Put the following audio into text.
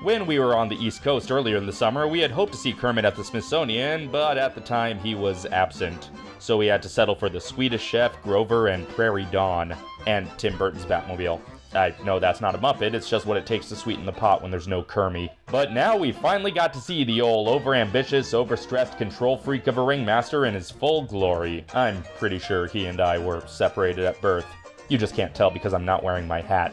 When we were on the East Coast earlier in the summer, we had hoped to see Kermit at the Smithsonian, but at the time he was absent. So we had to settle for the Swedish Chef, Grover, and Prairie Dawn, and Tim Burton's Batmobile. I know that's not a Muppet, it's just what it takes to sweeten the pot when there's no Kermie. But now we finally got to see the old overambitious, overstressed control freak of a ringmaster in his full glory. I'm pretty sure he and I were separated at birth. You just can't tell because I'm not wearing my hat.